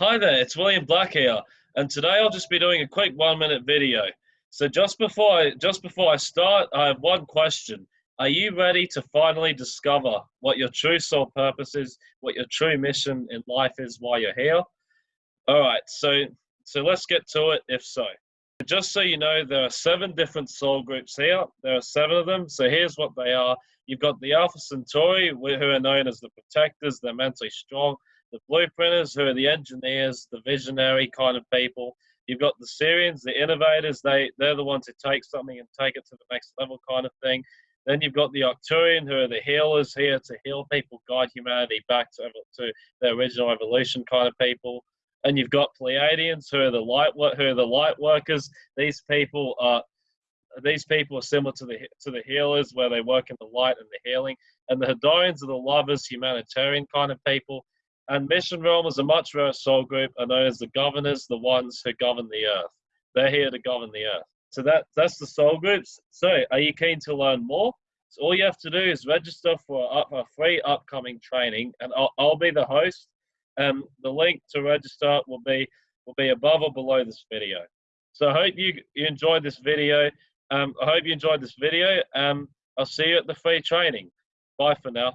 Hi there, it's William Black here, and today I'll just be doing a quick one-minute video. So just before I just before I start, I have one question. Are you ready to finally discover what your true soul purpose is, what your true mission in life is while you're here? All right, so so let's get to it. If so, just so you know, there are seven different soul groups here. There are seven of them. So here's what they are. You've got the Alpha Centauri, who are known as the protectors. They're mentally strong the blueprinters who are the engineers, the visionary kind of people. You've got the Sirians, the innovators. They they're the ones who take something and take it to the next level, kind of thing. Then you've got the Arcturian, who are the healers here to heal people, guide humanity back to to their original evolution, kind of people. And you've got Pleiadians, who are the light who are the light workers. These people are these people are similar to the to the healers, where they work in the light and the healing. And the Hadorians are the lovers, humanitarian kind of people. And Mission Realm is a much rarer soul group known as the governors, the ones who govern the earth. They're here to govern the earth. So that that's the soul groups. So are you keen to learn more? So all you have to do is register for a, a free upcoming training, and I'll, I'll be the host. And the link to register will be will be above or below this video. So I hope you you enjoyed this video. Um, I hope you enjoyed this video. Um, I'll see you at the free training. Bye for now.